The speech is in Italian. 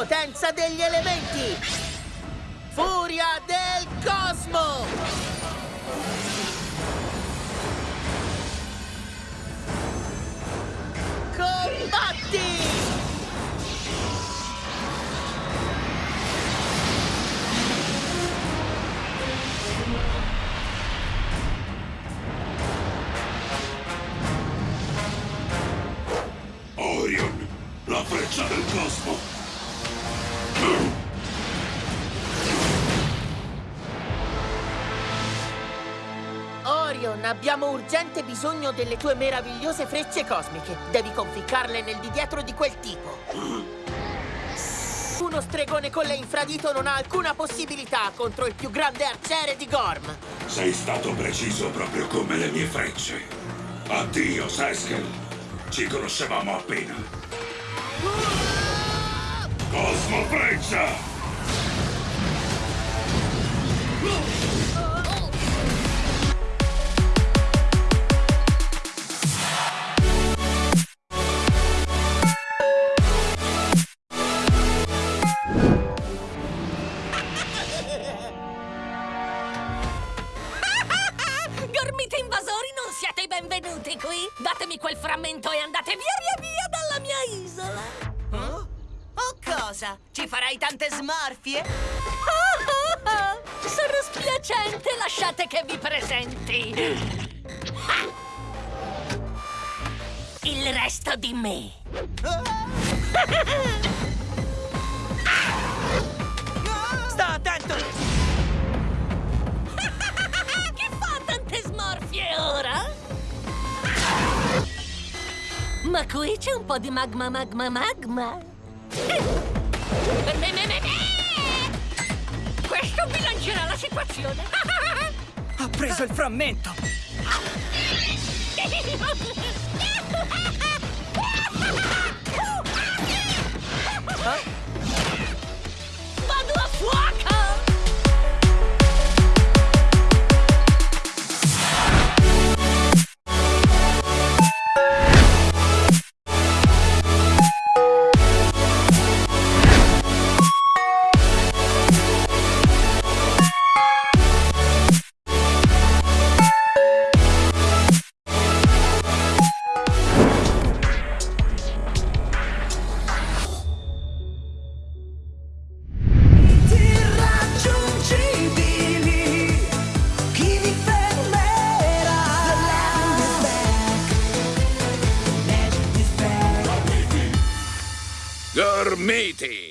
Potenza degli elementi! Furia del cosmo! Combatti! La freccia del cosmo! Orion, abbiamo urgente bisogno delle tue meravigliose frecce cosmiche. Devi conficcarle nel di dietro di quel tipo. Uno stregone con le infradito non ha alcuna possibilità contro il più grande arciere di Gorm. Sei stato preciso proprio come le mie frecce. Addio, Seskel. Ci conoscevamo appena. Cosmo Freccia! Benvenuti qui! Datemi quel frammento e andate via via via dalla mia isola! Oh? Oh cosa? Ci farai tante smorfie? Ah, ah, ah. Sono spiacente, lasciate che vi presenti! Ah. Il resto di me! Sta Ma qui c'è un po' di magma, magma, magma. Me, me, me, me. Questo bilancerà la situazione. Ha preso il frammento! back,